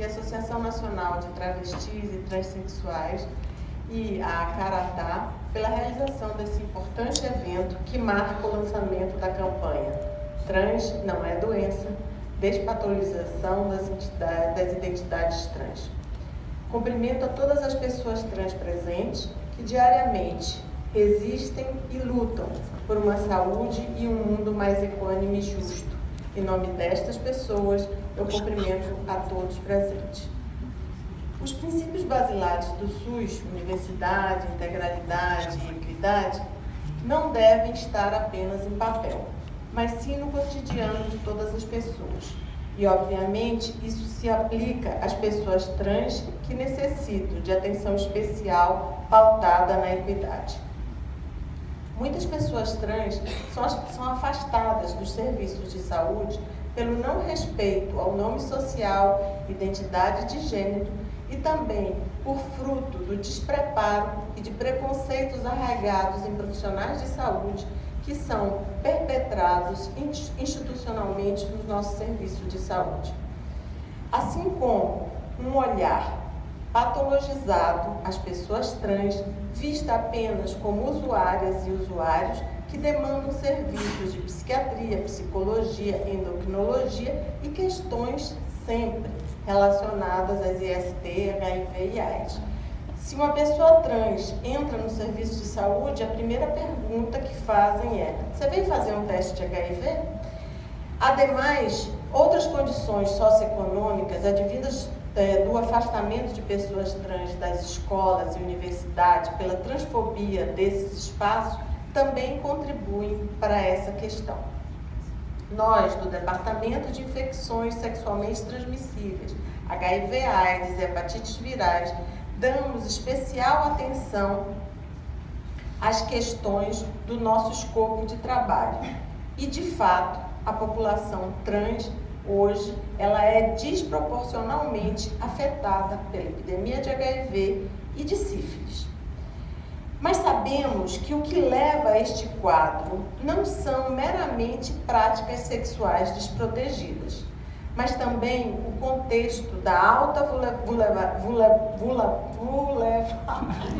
e a Associação Nacional de Travestis e Transsexuais e a Caratá pela realização desse importante evento que marca o lançamento da campanha Trans não é doença, despatologização das, das identidades trans. Cumprimento a todas as pessoas trans presentes que diariamente resistem e lutam por uma saúde e um mundo mais equânime e justo. Em nome destas pessoas, eu cumprimento a todos presentes. Os princípios basilares do SUS, universidade, integralidade e equidade, não devem estar apenas em papel, mas sim no cotidiano de todas as pessoas. E, obviamente, isso se aplica às pessoas trans que necessitam de atenção especial pautada na equidade. Muitas pessoas trans são, são afastadas dos serviços de saúde pelo não respeito ao nome social, identidade de gênero e também por fruto do despreparo e de preconceitos arraigados em profissionais de saúde que são perpetrados institucionalmente nos nossos serviços de saúde. Assim como um olhar patologizado às pessoas trans, vista apenas como usuárias e usuários que demandam serviços de psiquiatria, psicologia, endocrinologia e questões sempre relacionadas às IST, HIV e AIDS. Se uma pessoa trans entra no serviço de saúde, a primeira pergunta que fazem é: Você veio fazer um teste de HIV? Ademais, outras condições socioeconômicas advindas é, do afastamento de pessoas trans das escolas e universidades pela transfobia desses espaços também contribuem para essa questão. Nós, do Departamento de Infecções Sexualmente Transmissíveis, HIV, AIDS hepatites virais, damos especial atenção às questões do nosso escopo de trabalho. E, de fato, a população trans hoje ela é desproporcionalmente afetada pela epidemia de HIV e de sífilis. Mas sabemos que o que leva a este quadro não são meramente práticas sexuais desprotegidas, mas também o contexto da alta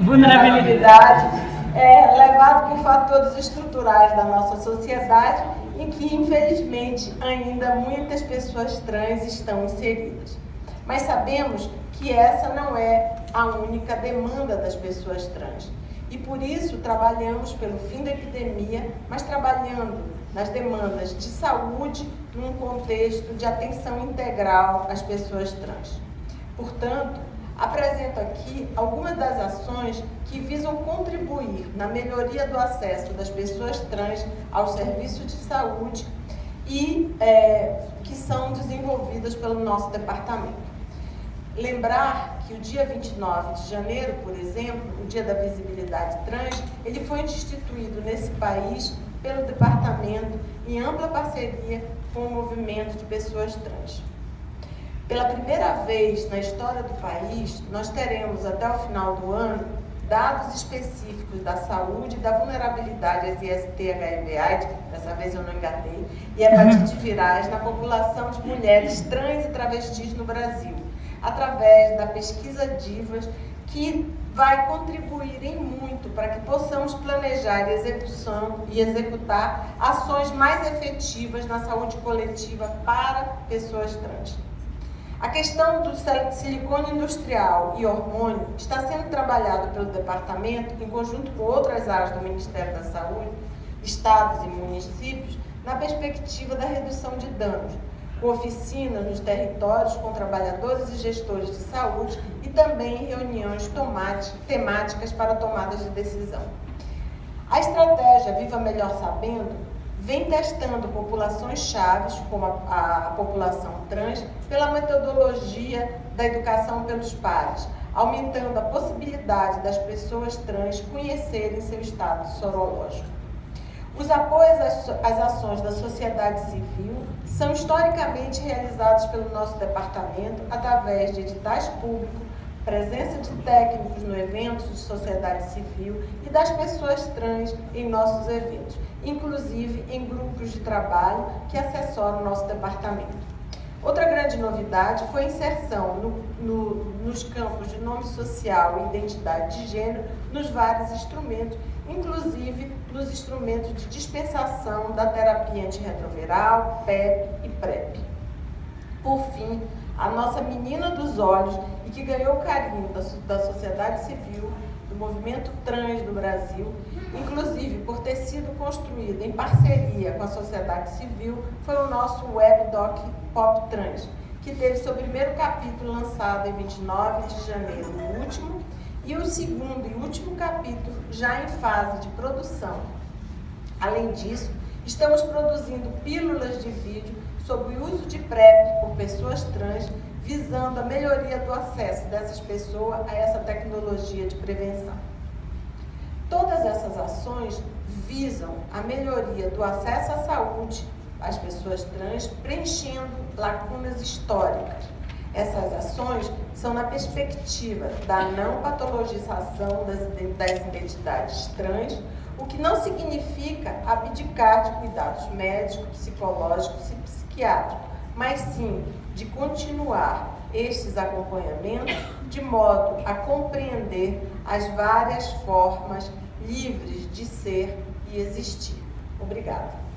vulnerabilidade é, levado por fatores estruturais da nossa sociedade em que, infelizmente, ainda muitas pessoas trans estão inseridas. Mas sabemos que essa não é a única demanda das pessoas trans. E por isso trabalhamos pelo fim da epidemia, mas trabalhando nas demandas de saúde num contexto de atenção integral às pessoas trans. Portanto, apresento aqui algumas das ações que visam contribuir na melhoria do acesso das pessoas trans aos serviços de saúde e é, que são desenvolvidas pelo nosso departamento. Lembrar que o dia 29 de janeiro, por exemplo, o dia da visibilidade trans, ele foi instituído nesse país pelo departamento em ampla parceria com o movimento de pessoas trans. Pela primeira vez na história do país, nós teremos até o final do ano dados específicos da saúde e da vulnerabilidade às IST, HIV, AIDS, dessa vez eu não engatei, e hepatite virais na população de mulheres trans e travestis no Brasil através da pesquisa Divas, que vai contribuir em muito para que possamos planejar e, execução, e executar ações mais efetivas na saúde coletiva para pessoas trans. A questão do silicone industrial e hormônio está sendo trabalhado pelo departamento, em conjunto com outras áreas do Ministério da Saúde, estados e municípios, na perspectiva da redução de danos, com oficina nos territórios com trabalhadores e gestores de saúde e também reuniões temáticas para tomadas de decisão. A estratégia Viva Melhor Sabendo vem testando populações chaves, como a, a, população trans, pela metodologia da educação pelos pares, aumentando a possibilidade das pessoas trans conhecerem seu estado sorológico. Os apoios às ações da sociedade civil são historicamente realizados pelo nosso departamento através de editais públicos, presença de técnicos no eventos de sociedade civil e das pessoas trans em nossos eventos, inclusive em grupos de trabalho que assessoram o nosso departamento. Outra grande novidade foi a inserção no, no, nos campos de nome social e identidade de gênero nos vários instrumentos, inclusive nos instrumentos de dispensação da terapia antirretroviral, PEP e PrEP. Por fim, a nossa menina dos olhos e que ganhou carinho da, da sociedade civil, do movimento trans do Brasil, inclusive por ter sido construído em parceria com a sociedade civil, foi o nosso webdoc Pop Trans, que teve seu primeiro capítulo lançado em 29 de janeiro último e o segundo e último capítulo já em fase de produção. Além disso, estamos produzindo pílulas de vídeo sobre o uso de PrEP por pessoas trans, visando a melhoria do acesso dessas pessoas a essa tecnologia de prevenção. Todas essas ações visam a melhoria do acesso à saúde às pessoas trans, preenchendo lacunas históricas. Essas ações são na perspectiva da não patologização das, das identidades trans, o que não significa abdicar de cuidados médicos, psicológicos e psiquiátricos, mas sim de continuar estes acompanhamentos de modo a compreender as várias formas livres de ser e existir. Obrigada.